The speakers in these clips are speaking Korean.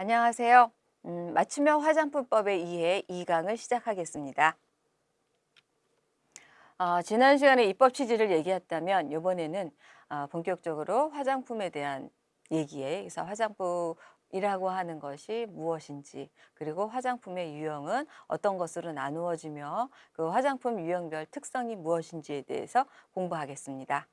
안녕하세요. 음, 맞춤형 화장품법의 이해 2강을 시작하겠습니다. 어, 지난 시간에 입법 취지를 얘기했다면 이번에는 어, 본격적으로 화장품에 대한 얘기에 그래서 화장품이라고 하는 것이 무엇인지 그리고 화장품의 유형은 어떤 것으로 나누어지며 그 화장품 유형별 특성이 무엇인지에 대해서 공부하겠습니다.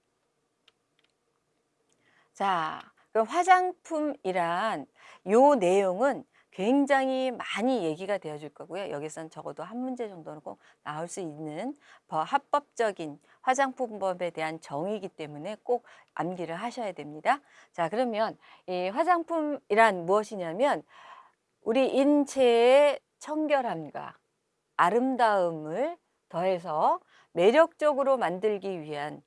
자, 화장품이란 요 내용은 굉장히 많이 얘기가 되어줄 거고요. 여기선 적어도 한 문제 정도는 꼭 나올 수 있는 합법적인 화장품법에 대한 정의이기 때문에 꼭 암기를 하셔야 됩니다. 자, 그러면 이 화장품이란 무엇이냐면 우리 인체의 청결함과 아름다움을 더해서 매력적으로 만들기 위한 음,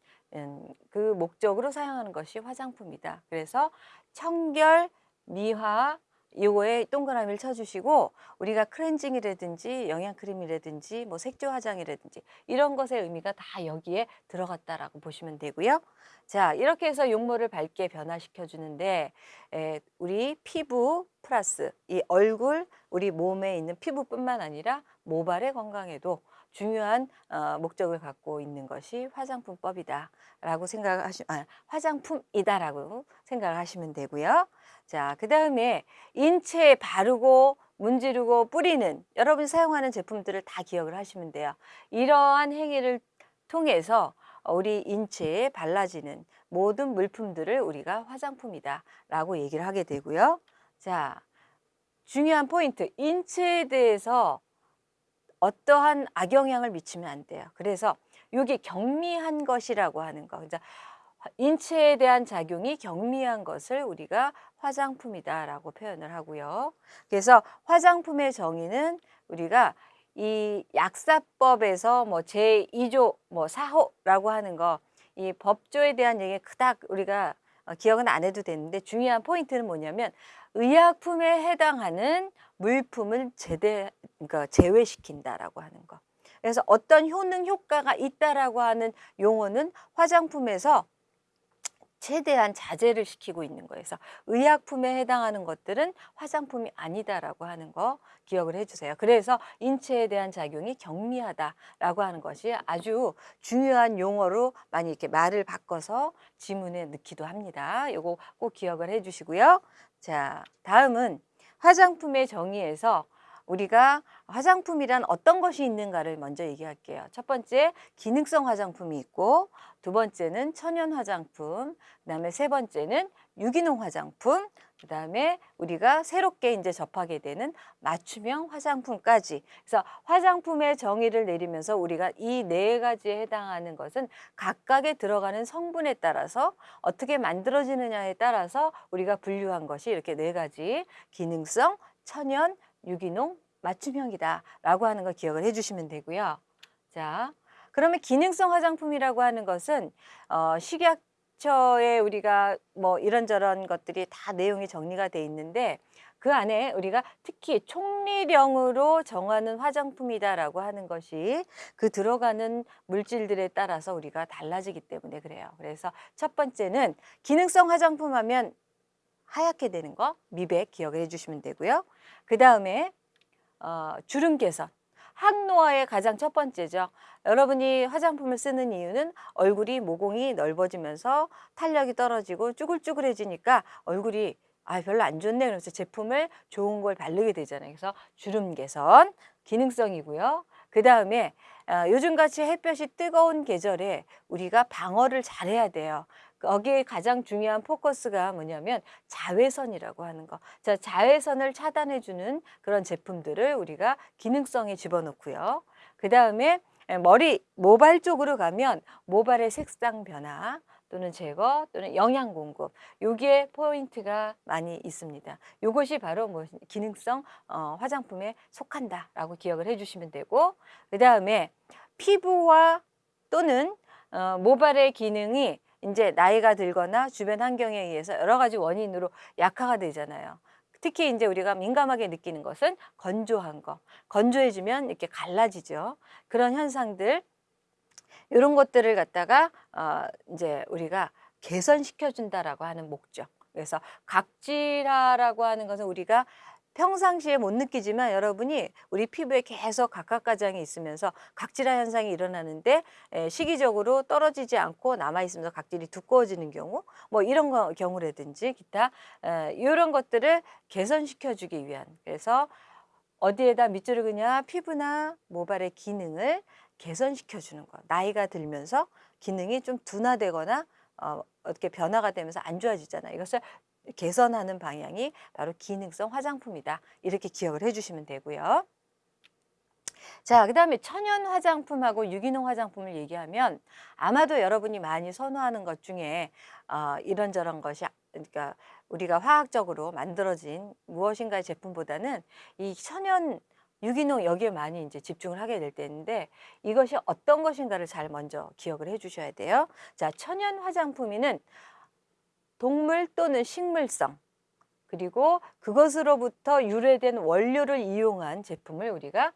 그 목적으로 사용하는 것이 화장품이다. 그래서 청결, 미화, 요거에 동그라미를 쳐주시고 우리가 크렌징이라든지 영양크림이라든지 뭐 색조 화장이라든지 이런 것의 의미가 다 여기에 들어갔다라고 보시면 되고요. 자 이렇게 해서 용모를 밝게 변화시켜 주는데 에, 우리 피부 플러스 이 얼굴 우리 몸에 있는 피부뿐만 아니라 모발의 건강에도 중요한 어, 목적을 갖고 있는 것이 화장품법이다라고 생각하시 아, 화장품이다라고 생각을 하시면 되고요. 자, 그 다음에 인체에 바르고 문지르고 뿌리는 여러분이 사용하는 제품들을 다 기억을 하시면 돼요. 이러한 행위를 통해서 우리 인체에 발라지는 모든 물품들을 우리가 화장품이다 라고 얘기를 하게 되고요. 자, 중요한 포인트. 인체에 대해서 어떠한 악영향을 미치면 안 돼요. 그래서 이게 경미한 것이라고 하는 거. 그러니까 인체에 대한 작용이 경미한 것을 우리가 화장품이다라고 표현을 하고요. 그래서 화장품의 정의는 우리가 이 약사법에서 뭐 제2조 뭐 4호라고 하는 거 이 법조에 대한 얘기 그닥 우리가 어, 기억은 안 해도 되는데 중요한 포인트는 뭐냐면 의약품에 해당하는 물품을 제대 그러니까 제외시킨다라고 하는 거. 그래서 어떤 효능 효과가 있다라고 하는 용어는 화장품에서 최대한 자제를 시키고 있는 거예요. 그래서 의약품에 해당하는 것들은 화장품이 아니다라고 하는 거 기억을 해주세요. 그래서 인체에 대한 작용이 경미하다라고 하는 것이 아주 중요한 용어로 많이 이렇게 말을 바꿔서 지문에 넣기도 합니다. 요거 꼭 기억을 해주시고요. 자, 다음은 화장품의 정의에서 우리가 화장품이란 어떤 것이 있는가를 먼저 얘기할게요. 첫 번째 기능성 화장품이 있고 두 번째는 천연 화장품 그 다음에 세 번째는 유기농 화장품 그 다음에 우리가 새롭게 이제 접하게 되는 맞춤형 화장품까지 그래서 화장품의 정의를 내리면서 우리가 이 네 가지에 해당하는 것은 각각에 들어가는 성분에 따라서 어떻게 만들어지느냐에 따라서 우리가 분류한 것이 이렇게 네 가지 기능성, 천연, 유기농, 맞춤형이다 라고 하는 거 기억을 해주시면 되고요. 자, 그러면 기능성 화장품이라고 하는 것은 어, 식약 처에 우리가 뭐 이런저런 것들이 다 내용이 정리가 돼 있는데 그 안에 우리가 특히 총리령으로 정하는 화장품이다라고 하는 것이 그 들어가는 물질들에 따라서 우리가 달라지기 때문에 그래요. 그래서 첫 번째는 기능성 화장품 하면 하얗게 되는 거 미백 기억해 주시면 되고요. 그 다음에 어, 주름 개선. 항노화의 가장 첫 번째죠. 여러분이 화장품을 쓰는 이유는 얼굴이 모공이 넓어지면서 탄력이 떨어지고 쭈글쭈글해지니까 얼굴이 아 별로 안 좋네 그래서 제품을 좋은 걸 바르게 되잖아요. 그래서 주름 개선 기능성이고요. 그 다음에 어, 요즘같이 햇볕이 뜨거운 계절에 우리가 방어를 잘해야 돼요. 거기에 가장 중요한 포커스가 뭐냐면 자외선이라고 하는 거. 자, 자외선을 차단해주는 그런 제품들을 우리가 기능성에 집어넣고요. 그 다음에 머리, 모발 쪽으로 가면 모발의 색상 변화, 또는 제거 또는 영양 공급 여기에 포인트가 많이 있습니다. 이것이 바로 뭐 기능성 어, 화장품에 속한다라고 기억을 해주시면 되고 그 다음에 피부와 또는 어, 모발의 기능이 이제 나이가 들거나 주변 환경에 의해서 여러 가지 원인으로 약화가 되잖아요. 특히 이제 우리가 민감하게 느끼는 것은 건조한 거. 건조해지면 이렇게 갈라지죠. 그런 현상들 이런 것들을 갖다가 어 이제 우리가 개선시켜 준다라고 하는 목적. 그래서 각질화라고 하는 것은 우리가 평상시에 못 느끼지만 여러분이 우리 피부에 계속 각각가장이 있으면서 각질화 현상이 일어나는데 에, 시기적으로 떨어지지 않고 남아 있으면서 각질이 두꺼워지는 경우 뭐 이런 거, 경우라든지 기타 에, 이런 것들을 개선시켜 주기 위한 그래서 어디에다 밑줄을 그냐 피부나 모발의 기능을 개선시켜 주는 거 나이가 들면서 기능이 좀 둔화되거나 어, 어떻게 변화가 되면서 안 좋아지잖아요. 이것을 개선하는 방향이 바로 기능성 화장품이다. 이렇게 기억을 해주시면 되고요. 자, 그 다음에 천연 화장품하고 유기농 화장품을 얘기하면 아마도 여러분이 많이 선호하는 것 중에 어, 이런저런 것이 그러니까 우리가 화학적으로 만들어진 무엇인가의 제품보다는 이 천연 유기농 여기에 많이 이제 집중을 하게 될 때인데 이것이 어떤 것인가를 잘 먼저 기억을 해 주셔야 돼요. 자, 천연 화장품에는 동물 또는 식물성 그리고 그것으로부터 유래된 원료를 이용한 제품을 우리가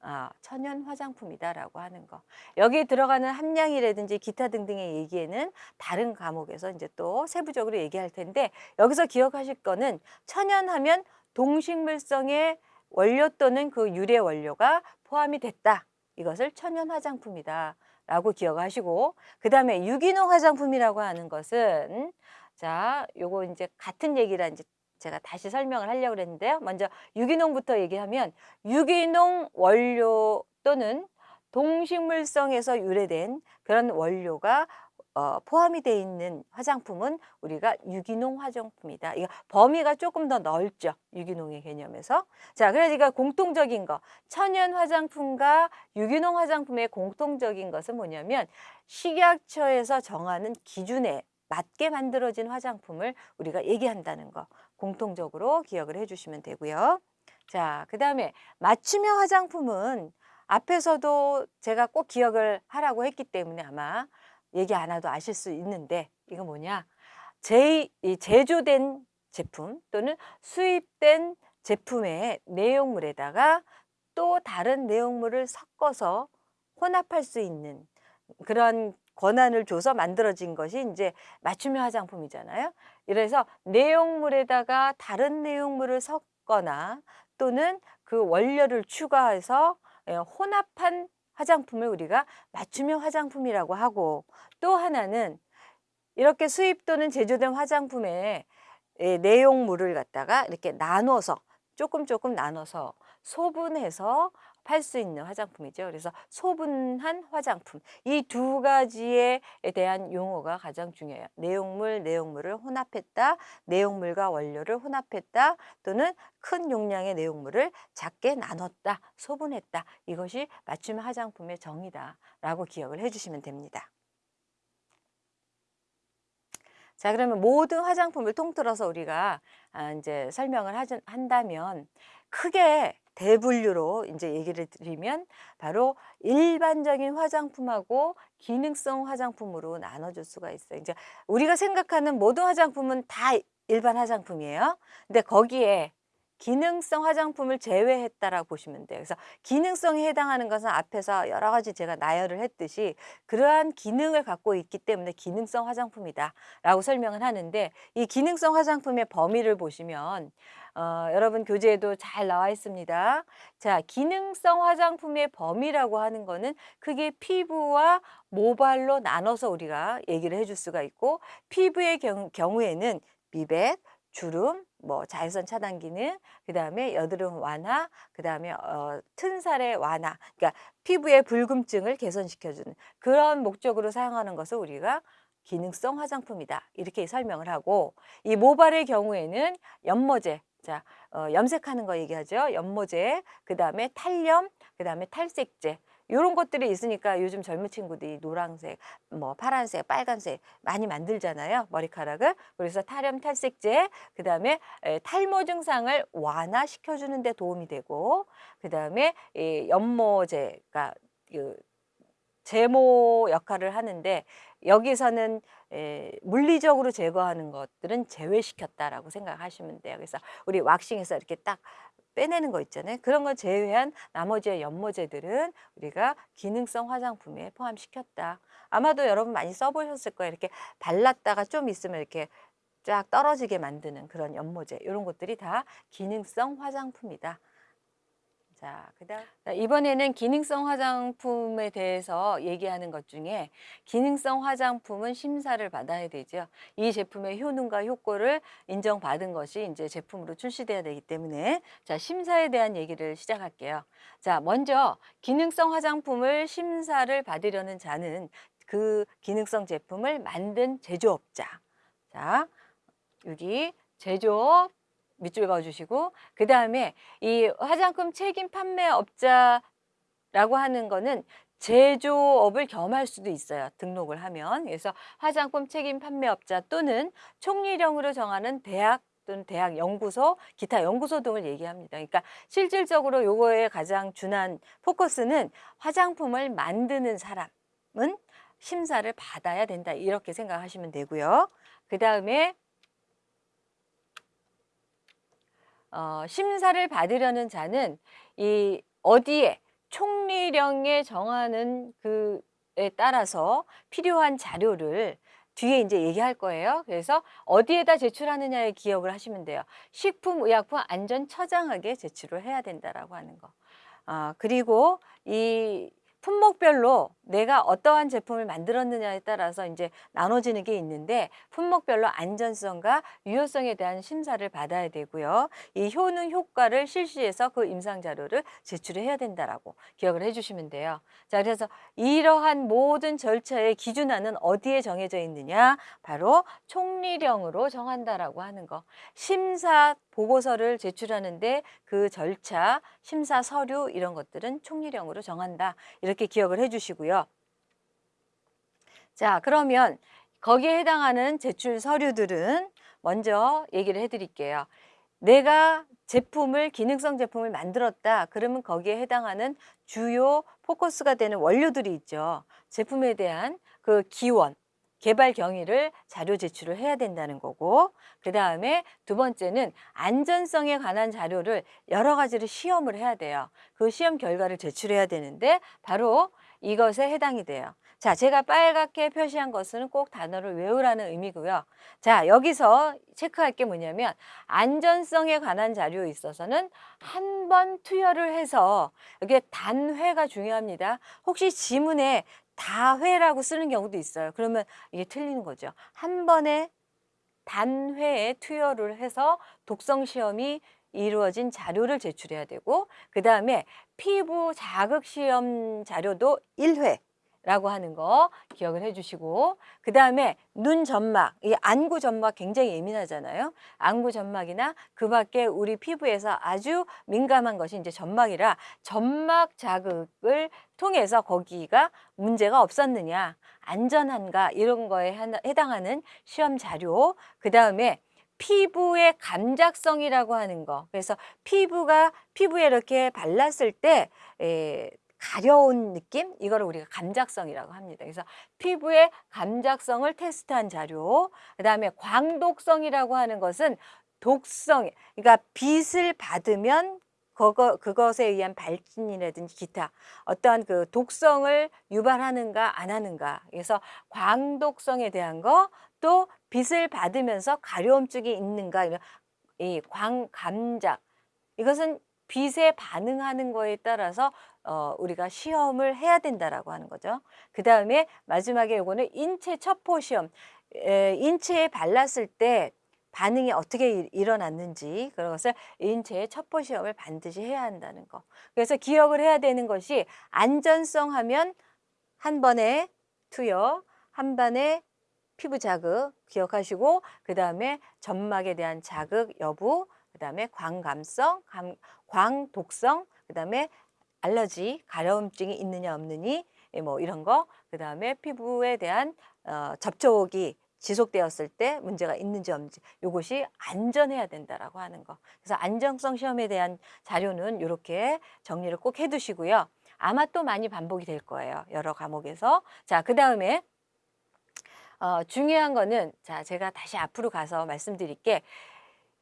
아, 천연 화장품이다라고 하는 거. 여기에 들어가는 함량이라든지 기타 등등의 얘기에는 다른 과목에서 이제 또 세부적으로 얘기할 텐데 여기서 기억하실 거는 천연하면 동식물성의 원료 또는 그 유래 원료가 포함이 됐다. 이것을 천연 화장품이다. 라고 기억하시고 그 다음에 유기농 화장품이라고 하는 것은 자, 요거 이제 같은 얘기라 이제 제가 다시 설명을 하려고 그랬는데요. 먼저 유기농부터 얘기하면 유기농 원료 또는 동식물성에서 유래된 그런 원료가 어, 포함이 되어 있는 화장품은 우리가 유기농 화장품이다. 이거 범위가 조금 더 넓죠. 유기농의 개념에서. 자, 그러니까 공통적인 거. 천연 화장품과 유기농 화장품의 공통적인 것은 뭐냐면 식약처에서 정하는 기준에 맞게 만들어진 화장품을 우리가 얘기한다는 거 공통적으로 기억을 해주시면 되고요. 자, 그 다음에 맞춤형 화장품은 앞에서도 제가 꼭 기억을 하라고 했기 때문에 아마 얘기 안 해도 아실 수 있는데 이거 뭐냐 제, 제조된 제품 또는 수입된 제품의 내용물에다가 또 다른 내용물을 섞어서 혼합할 수 있는 그런 권한을 줘서 만들어진 것이 이제 맞춤형 화장품이잖아요. 이래서 내용물에다가 다른 내용물을 섞거나 또는 그 원료를 추가해서 예, 혼합한 화장품을 우리가 맞춤형 화장품이라고 하고 또 하나는 이렇게 수입 또는 제조된 화장품의 예, 내용물을 갖다가 이렇게 나눠서 조금 조금 나눠서 소분해서 팔 수 있는 화장품이죠. 그래서 소분한 화장품 이 두 가지에 대한 용어가 가장 중요해요. 내용물, 내용물을 혼합했다, 내용물과 원료를 혼합했다 또는 큰 용량의 내용물을 작게 나눴다, 소분했다. 이것이 맞춤 화장품의 정의다 라고 기억을 해주시면 됩니다. 자 그러면 모든 화장품을 통틀어서 우리가 아, 이제 설명을 한다면 크게 대분류로 이제 얘기를 드리면 바로 일반적인 화장품하고 기능성 화장품으로 나눠줄 수가 있어요. 이제 우리가 생각하는 모든 화장품은 다 일반 화장품이에요. 근데 거기에 기능성 화장품을 제외했다라고 보시면 돼요. 그래서 기능성에 해당하는 것은 앞에서 여러 가지 제가 나열을 했듯이 그러한 기능을 갖고 있기 때문에 기능성 화장품이다 라고 설명을 하는데 이 기능성 화장품의 범위를 보시면 어, 여러분 교재에도 잘 나와 있습니다. 자, 기능성 화장품의 범위라고 하는 거는 크게 피부와 모발로 나눠서 우리가 얘기를 해줄 수가 있고 피부의 경, 경우에는 미백, 주름, 뭐 자외선 차단 기능, 그 다음에 여드름 완화, 그 다음에 어, 튼살의 완화, 그러니까 피부의 붉음증을 개선시켜주는 그런 목적으로 사용하는 것을 우리가 기능성 화장품이다 이렇게 설명을 하고 이 모발의 경우에는 연모제, 자, 어, 염색하는 거 얘기하죠. 연모제, 그 다음에 탈염, 그 다음에 탈색제. 이런 것들이 있으니까 요즘 젊은 친구들이 노란색, 뭐 파란색, 빨간색 많이 만들잖아요. 머리카락을. 그래서 탈염, 탈색제, 그 다음에 탈모 증상을 완화시켜주는 데 도움이 되고 그 다음에 연모제가 그 제모 역할을 하는데 여기서는 에, 물리적으로 제거하는 것들은 제외시켰다라고 생각하시면 돼요. 그래서 우리 왁싱에서 이렇게 딱 빼내는 거 있잖아요. 그런 걸 제외한 나머지의 연모제들은 우리가 기능성 화장품에 포함시켰다. 아마도 여러분 많이 써보셨을 거예요. 이렇게 발랐다가 좀 있으면 이렇게 쫙 떨어지게 만드는 그런 연모제 이런 것들이 다 기능성 화장품이다. 자, 그다음 이번에는 기능성 화장품에 대해서 얘기하는 것 중에 기능성 화장품은 심사를 받아야 되죠. 이 제품의 효능과 효과를 인정받은 것이 이제 제품으로 출시돼야 되기 때문에 자, 심사에 대한 얘기를 시작할게요. 자, 먼저 기능성 화장품을 심사를 받으려는 자는 그 기능성 제품을 만든 제조업자. 자, 여기 제조업 밑줄 그어주시고 그 다음에 이 화장품 책임 판매업자라고 하는 거는 제조업을 겸할 수도 있어요. 등록을 하면. 그래서 화장품 책임 판매업자 또는 총리령으로 정하는 대학 또는 대학 연구소, 기타 연구소 등을 얘기합니다. 그러니까 실질적으로 요거에 가장 준한 포커스는 화장품을 만드는 사람은 심사를 받아야 된다. 이렇게 생각하시면 되고요. 그 다음에 어, 심사를 받으려는 자는 이 어디에 총리령에 정하는 그에 따라서 필요한 자료를 뒤에 이제 얘기할 거예요. 그래서 어디에다 제출하느냐에 기억을 하시면 돼요. 식품의약품 안전처장에게 제출을 해야 된다라고 하는 거. 아, 그리고 이 품목별로 내가 어떠한 제품을 만들었느냐에 따라서 이제 나눠지는 게 있는데 품목별로 안전성과 유효성에 대한 심사를 받아야 되고요. 이 효능 효과를 실시해서 그 임상 자료를 제출해야 된다라고 기억을 해주시면 돼요. 자, 그래서 이러한 모든 절차의 기준안은 어디에 정해져 있느냐? 바로 총리령으로 정한다라고 하는 거. 심사 보고서를 제출하는데 그 절차, 심사 서류 이런 것들은 총리령으로 정한다. 이렇게 기억을 해주시고요. 자, 그러면 거기에 해당하는 제출 서류들은 먼저 얘기를 해드릴게요. 내가 제품을 기능성 제품을 만들었다. 그러면 거기에 해당하는 주요 포커스가 되는 원료들이 있죠. 제품에 대한 그 기원 개발 경위를 자료 제출을 해야 된다는 거고 그 다음에 두 번째는 안전성에 관한 자료를 여러 가지를 시험을 해야 돼요. 그 시험 결과를 제출해야 되는데 바로 이것에 해당이 돼요. 자, 제가 빨갛게 표시한 것은 꼭 단어를 외우라는 의미고요. 자, 여기서 체크할 게 뭐냐면 안전성에 관한 자료에 있어서는 한 번 투여를 해서 이게 단회가 중요합니다. 혹시 지문에 다회라고 쓰는 경우도 있어요. 그러면 이게 틀리는 거죠. 한 번에 단회에 투여를 해서 독성 시험이 이루어진 자료를 제출해야 되고 그 다음에 피부 자극 시험 자료도 1회 라고 하는 거 기억을 해주시고. 그 다음에 눈 점막, 이 안구 점막 굉장히 예민하잖아요. 안구 점막이나 그 밖에 우리 피부에서 아주 민감한 것이 이제 점막이라 점막 자극을 통해서 거기가 문제가 없었느냐, 안전한가 이런 거에 해당하는 시험 자료. 그 다음에 피부의 감작성이라고 하는 거. 그래서 피부가 피부에 이렇게 발랐을 때 에, 가려운 느낌? 이거를 우리가 감작성이라고 합니다. 그래서 피부의 감작성을 테스트한 자료 그 다음에 광독성이라고 하는 것은 독성 그러니까 빛을 받으면 그거, 그것에 의한 발진이라든지 기타 어떠한 그 독성을 유발하는가 안 하는가. 그래서 광독성에 대한 거 또 빛을 받으면서 가려움증이 있는가 이런 이 광감작. 이것은 빛에 반응하는 거에 따라서 어, 우리가 시험을 해야 된다라고 하는 거죠. 그 다음에 마지막에 요거는 인체 첩보 시험. 에, 인체에 발랐을 때 반응이 어떻게 일어났는지 그런 것을 인체의 첩보 시험을 반드시 해야 한다는 거. 그래서 기억을 해야 되는 것이 안전성 하면 한 번에 투여, 한 번에 피부 자극 기억하시고 그 다음에 점막에 대한 자극 여부, 그 다음에 광감성, 감, 광독성, 그 다음에 알러지, 가려움증이 있느냐 없느니 예, 뭐 이런 거, 그 다음에 피부에 대한 어, 접촉이 지속되었을 때 문제가 있는지 없는지 이것이 안전해야 된다라고 하는 거. 그래서 안정성 시험에 대한 자료는 이렇게 정리를 꼭 해두시고요. 아마 또 많이 반복이 될 거예요. 여러 과목에서. 자, 그 다음에 어, 중요한 거는 자 제가 다시 앞으로 가서 말씀드릴게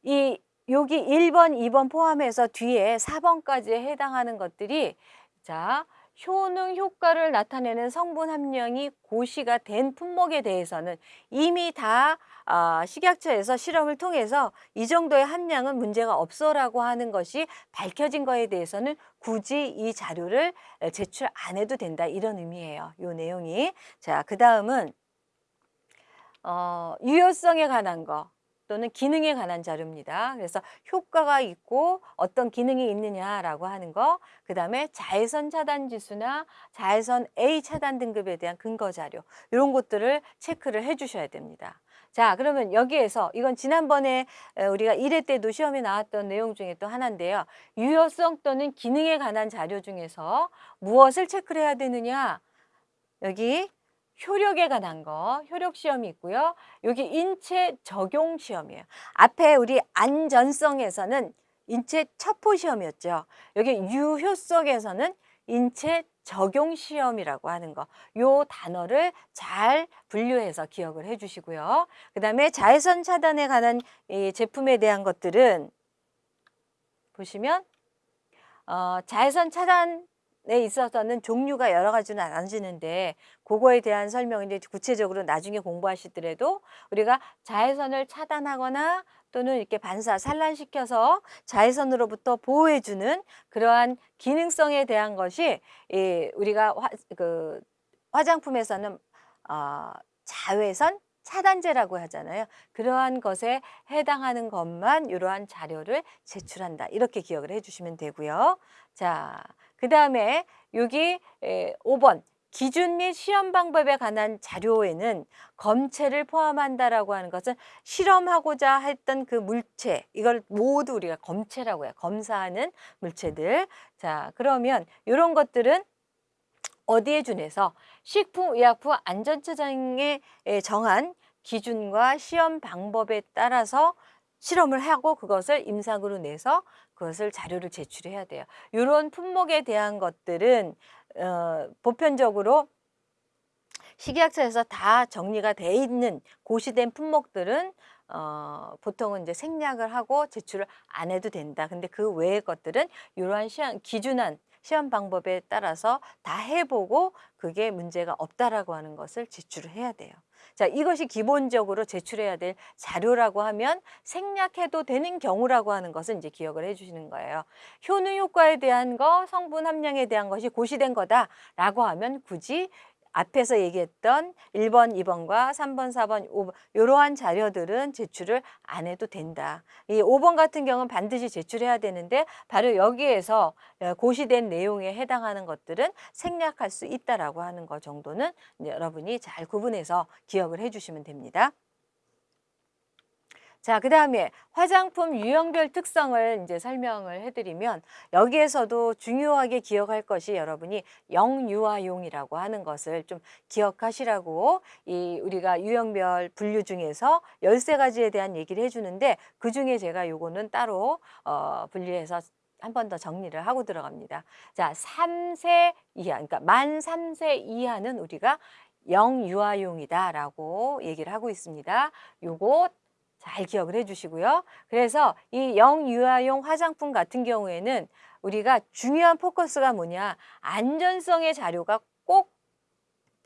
이 여기 1번, 2번 포함해서 뒤에 4번까지에 해당하는 것들이 자 효능 효과를 나타내는 성분 함량이 고시가 된 품목에 대해서는 이미 다 아, 식약처에서 실험을 통해서 이 정도의 함량은 문제가 없어라고 하는 것이 밝혀진 거에 대해서는 굳이 이 자료를 제출 안 해도 된다 이런 의미예요. 요 내용이. 자, 그 다음은 어, 유효성에 관한 거 또는 기능에 관한 자료입니다. 그래서 효과가 있고 어떤 기능이 있느냐라고 하는 거, 그 다음에 자외선 차단 지수나 자외선 A 차단 등급에 대한 근거 자료 이런 것들을 체크를 해주셔야 됩니다. 자 그러면 여기에서 이건 지난번에 우리가 1회 때도 시험에 나왔던 내용 중에 또 하나인데요. 유효성 또는 기능에 관한 자료 중에서 무엇을 체크를 해야 되느냐 여기 효력에 관한 거, 효력 시험이 있고요. 여기 인체 적용 시험이에요. 앞에 우리 안전성에서는 인체 첩보 시험이었죠. 여기 유효성에서는 인체 적용 시험이라고 하는 거. 요 단어를 잘 분류해서 기억을 해 주시고요. 그다음에 자외선 차단에 관한 이 제품에 대한 것들은 보시면 어, 자외선 차단 에 있어서는 종류가 여러 가지는 나눠지는데 그거에 대한 이제 구체적으로 나중에 공부하시더라도 우리가 자외선을 차단하거나 또는 이렇게 반사, 산란시켜서 자외선으로부터 보호해주는 그러한 기능성에 대한 것이 이 우리가 화, 그 화장품에서는 어, 자외선 차단제라고 하잖아요. 그러한 것에 해당하는 것만 이러한 자료를 제출한다. 이렇게 기억을 해주시면 되고요. 자, 그 다음에 여기 5번 기준 및 시험 방법에 관한 자료에는 검체를 포함한다라고 하는 것은 실험하고자 했던 그 물체 이걸 모두 우리가 검체라고 해요. 검사하는 물체들. 자, 그러면 이런 것들은 어디에 준해서 식품의약품 안전처장에 정한 기준과 시험 방법에 따라서 실험을 하고 그것을 임상으로 내서 그것을 자료를 제출해야 돼요. 이런 품목에 대한 것들은 어, 보편적으로 식약처에서 다 정리가 돼 있는 고시된 품목들은 어, 보통은 이제 생략을 하고 제출을 안 해도 된다. 근데 그 외의 것들은 이러한 시험, 기준한 시험 방법에 따라서 다 해보고 그게 문제가 없다라고 하는 것을 제출을 해야 돼요. 자, 이것이 기본적으로 제출해야 될 자료라고 하면 생략해도 되는 경우라고 하는 것은 이제 기억을 해 주시는 거예요. 효능 효과에 대한 거, 성분 함량에 대한 것이 고시된 거다라고 하면 굳이 앞에서 얘기했던 1번, 2번과 3번, 4번, 5번 이러한 자료들은 제출을 안 해도 된다. 이 5번 같은 경우는 반드시 제출해야 되는데 바로 여기에서 어, 고시된 내용에 해당하는 것들은 생략할 수 있다라고 하는 것 정도는 여러분이 잘 구분해서 기억을 해주시면 됩니다. 자, 그 다음에 화장품 유형별 특성을 이제 설명을 해드리면 여기에서도 중요하게 기억할 것이 여러분이 영유아용이라고 하는 것을 좀 기억하시라고 이 우리가 유형별 분류 중에서 열세 가지에 대한 얘기를 해주는데 그 중에 제가 요거는 따로 어, 분류해서 한 번 더 정리를 하고 들어갑니다. 자, 3세 이하, 그러니까 만 3세 이하는 우리가 영유아용이다라고 얘기를 하고 있습니다. 요거 잘 기억을 해주시고요. 그래서 이 영유아용 화장품 같은 경우에는 우리가 중요한 포커스가 뭐냐 안전성의 자료가 꼭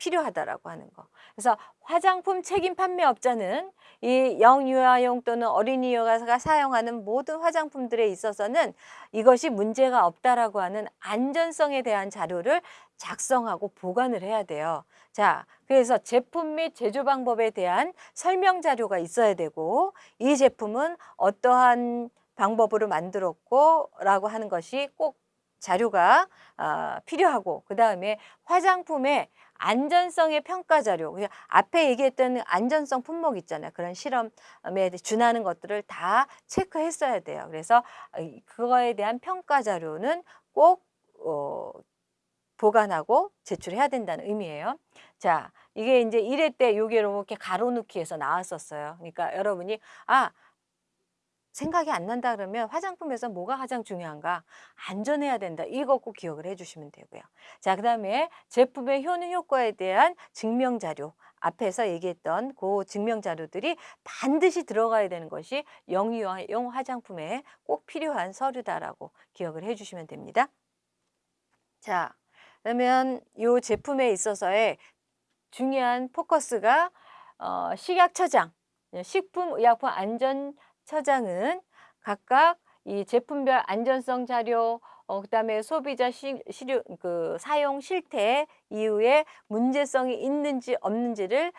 필요하다라고 하는 거. 그래서 화장품 책임 판매업자는 이 영유아용 또는 어린이가 사용하는 모든 화장품들에 있어서는 이것이 문제가 없다라고 하는 안전성에 대한 자료를 작성하고 보관을 해야 돼요. 자, 그래서 제품 및 제조 방법에 대한 설명 자료가 있어야 되고 이 제품은 어떠한 방법으로 만들었고 라고 하는 것이 꼭 자료가 어, 필요하고 그 다음에 화장품의 안전성의 평가 자료 앞에 얘기했던 안전성 품목 있잖아요 그런 실험에 준하는 것들을 다 체크했어야 돼요 그래서 그거에 대한 평가 자료는 꼭 어, 보관하고 제출해야 된다는 의미예요. 자, 이게 이제 1회 때 요게 이렇게 가로놓기에서 나왔었어요. 그러니까 여러분이 아 생각이 안 난다 그러면 화장품에서 뭐가 가장 중요한가? 안전해야 된다. 이거 꼭 기억을 해주시면 되고요. 자, 그 다음에 제품의 효능 효과에 대한 증명 자료. 앞에서 얘기했던 그 증명 자료들이 반드시 들어가야 되는 것이 영유아용 화장품에 꼭 필요한 서류다라고 기억을 해주시면 됩니다. 자, 그러면 이 제품에 있어서의 중요한 포커스가 어, 식약 처장, 식품의약품 안전 처장은 각각 이 제품별 안전성 자료, 어, 그다음에 소비자 시, 시료, 그 사용 실태 이후에 문제성이 있는지 없는지를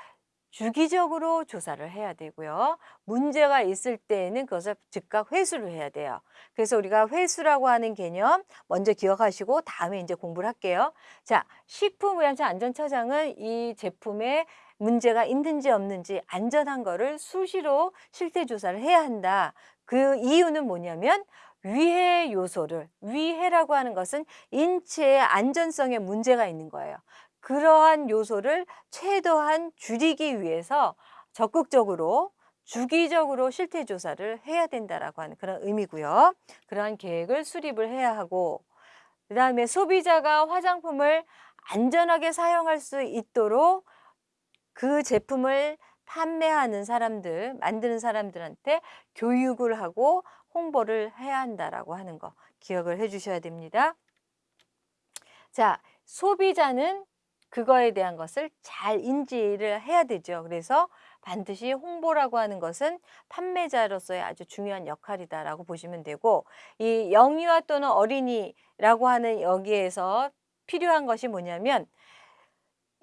주기적으로 조사를 해야 되고요. 문제가 있을 때에는 그것을 즉각 회수를 해야 돼요. 그래서 우리가 회수라고 하는 개념 먼저 기억하시고 다음에 이제 공부를 할게요. 자, 식품의약품 안전처장은 이 제품에 문제가 있는지 없는지 안전한 거를 수시로 실태 조사를 해야 한다. 그 이유는 뭐냐면 위해 요소를 위해라고 하는 것은 인체의 안전성에 문제가 있는 거예요. 그러한 요소를 최대한 줄이기 위해서 적극적으로 주기적으로 실태 조사를 해야 된다라고 하는 그런 의미고요. 그러한 계획을 수립을 해야 하고 그다음에 소비자가 화장품을 안전하게 사용할 수 있도록 그 제품을 판매하는 사람들, 만드는 사람들한테 교육을 하고 홍보를 해야 한다라고 하는 거 기억을 해 주셔야 됩니다. 자, 소비자는 그거에 대한 것을 잘 인지를 해야 되죠. 그래서 반드시 홍보라고 하는 것은 판매자로서의 아주 중요한 역할이다라고 보시면 되고 이 영유아 또는 어린이라고 하는 여기에서 필요한 것이 뭐냐면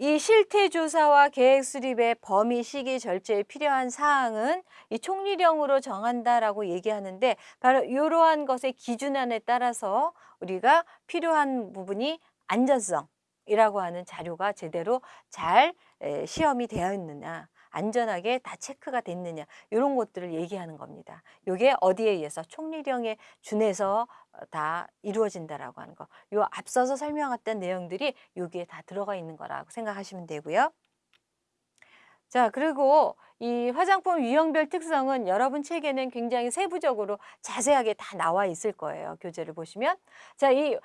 이 실태 조사와 계획 수립의 범위, 시기, 절차에 필요한 사항은 이 총리령으로 정한다라고 얘기하는데 바로 이러한 것의 기준안에 따라서 우리가 필요한 부분이 안전성이라고 하는 자료가 제대로 잘 시험이 되어 있느냐 안전하게 다 체크가 됐느냐 이런 것들을 얘기하는 겁니다. 이게 어디에 의해서 총리령에 준해서 어, 다 이루어진다라고 하는 거. 요 앞서서 설명했던 내용들이 여기에 다 들어가 있는 거라고 생각하시면 되고요. 자, 그리고 이 화장품 유형별 특성은 여러분 책에는 굉장히 세부적으로 자세하게 다 나와 있을 거예요. 교재를 보시면. 자, 이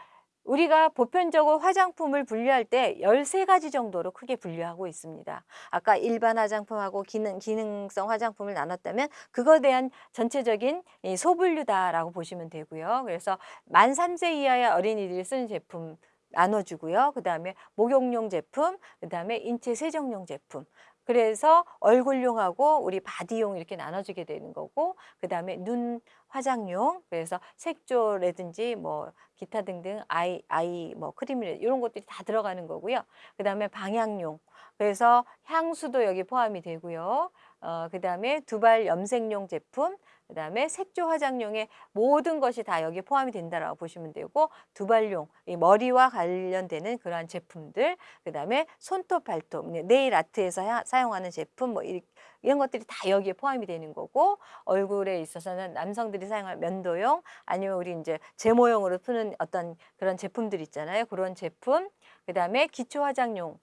우리가 보편적으로 화장품을 분류할 때 13가지 정도로 크게 분류하고 있습니다. 아까 일반 화장품하고 기능, 기능성 화장품을 나눴다면 그거에 대한 전체적인 소분류다라고 보시면 되고요. 그래서 만 3세 이하의 어린이들이 쓰는 제품 나눠주고요. 그 다음에 목욕용 제품, 그 다음에 인체 세정용 제품. 그래서 얼굴용하고 우리 body용 이렇게 나눠주게 되는 거고 그 다음에 눈 화장용 그래서 색조라든지 뭐 기타 등등 eye eye 뭐 크림 이런 것들이 다 들어가는 거고요. 그 다음에 방향용. 그래서 향수도 여기 포함이 되고요 어, 그 다음에 두발 염색용 제품 그 다음에 색조 화장용의 모든 것이 다 여기 포함이 된다라고 보시면 되고 두발용, 이 머리와 관련되는 그러한 제품들, 그 다음에 손톱, 발톱, 네일 아트에서 사용하는 제품 뭐 이런 것들이 다 여기에 포함이 되는 거고 얼굴에 있어서는 남성들이 사용할 면도용 아니면 우리 이제 제모용으로 쓰는 어떤 그런 제품들 있잖아요. 그런 제품, 그 다음에 기초 화장용,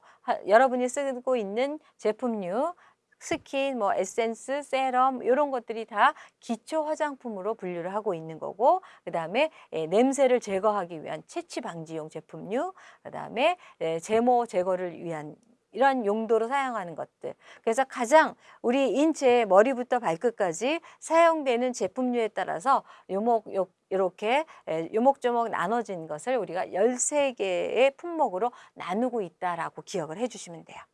여러분이 쓰고 있는 제품류, 스킨, 뭐 에센스, 세럼 이런 것들이 다 기초 화장품으로 분류를 하고 있는 거고 그 다음에 예, 냄새를 제거하기 위한 체취 방지용 제품류 그 다음에 예, 제모 제거를 위한 이런 용도로 사용하는 것들. 그래서 가장 우리 인체 머리부터 발끝까지 사용되는 제품류에 따라서 요목 요, 이렇게 예, 요목조목 나눠진 것을 우리가 열세 개의 품목으로 나누고 있다라고 기억을 해 주시면 돼요.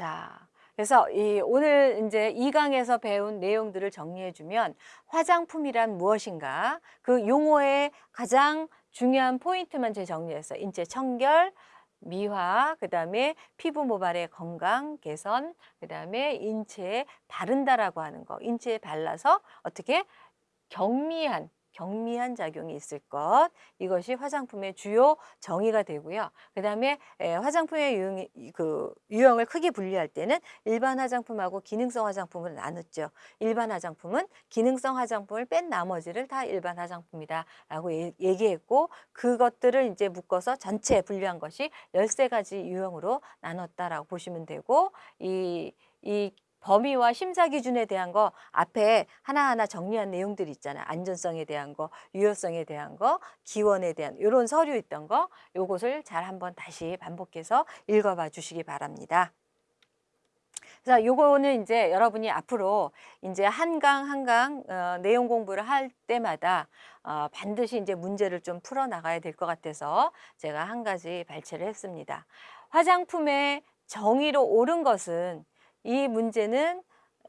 자, 그래서 이 오늘 이제 이강에서 배운 내용들을 정리해 주면 화장품이란 무엇인가? 그 용어의 가장 중요한 포인트만 제 정리해서 인체 청결, 미화, 그 다음에 피부 모발의 건강 개선, 그 다음에 인체에 바른다라고 하는 거, 인체에 발라서 어떻게 경미한 경미한 작용이 있을 것 이것이 화장품의 주요 정의가 되고요. 그 다음에 화장품의 유형, 그 유형을 크게 분리할 때는 일반 화장품하고 기능성 화장품을 나눴죠. 일반 화장품은 기능성 화장품을 뺀 나머지를 다 일반 화장품이다 라고 얘기했고 그것들을 이제 묶어서 전체 분류한 것이 열세 가지 유형으로 나눴다라고 보시면 되고 이, 이 범위와 심사 기준에 대한 거 앞에 하나하나 정리한 내용들 있잖아요. 안전성에 대한 거, 유효성에 대한 거, 기원에 대한 이런 서류 있던 거 요것을 잘 한번 다시 반복해서 읽어봐 주시기 바랍니다. 그래서 요거는 이제 여러분이 앞으로 이제 한강 한강 어, 내용 공부를 할 때마다 어, 반드시 이제 문제를 좀 풀어 나가야 될 것 같아서 제가 한 가지 발췌를 했습니다. 화장품의 정의로 옳은 것은 이 문제는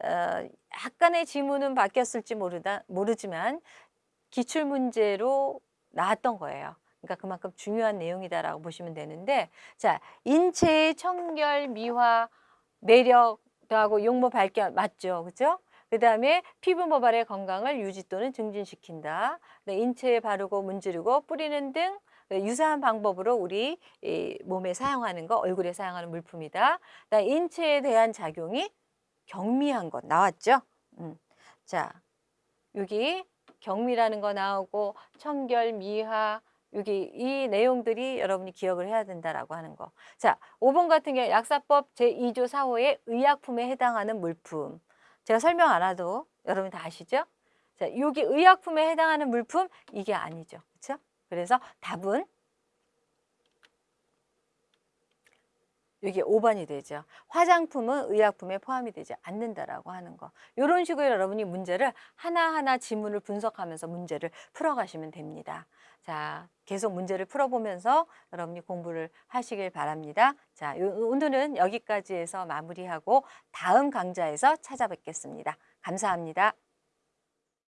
어, 약간의 지문은 바뀌었을지 모르다 모르지만 기출 문제로 나왔던 거예요. 그러니까 그만큼 중요한 내용이다라고 보시면 되는데 자 인체의 청결 미화 매력 하고 용모 발견 맞죠? 그죠 그 다음에 피부 모발의 건강을 유지 또는 증진시킨다. 네, 인체에 바르고 문지르고 뿌리는 등 유사한 방법으로 우리 이 몸에 사용하는 거 얼굴에 사용하는 물품이다 인체에 대한 작용이 경미한 것 나왔죠 음. 자 여기 경미라는 거 나오고 청결 미화 여기 이 내용들이 여러분이 기억을 해야 된다라고 하는 거. 자, 5번 같은 경우 약사법 제2조 4호의 의약품에 해당하는 물품. 제가 설명 안 해도 여러분 다 아시죠? 자, 여기 의약품에 해당하는 물품 이게 아니죠. 그래서 답은 여기 5번이 되죠. 화장품은 의약품에 포함이 되지 않는다라고 하는 거. 이런 식으로 여러분이 문제를 하나하나 지문을 분석하면서 문제를 풀어가시면 됩니다. 자, 계속 문제를 풀어보면서 여러분이 공부를 하시길 바랍니다. 자, 요- 오늘은 여기까지 해서 마무리하고 다음 강좌에서 찾아뵙겠습니다. 감사합니다.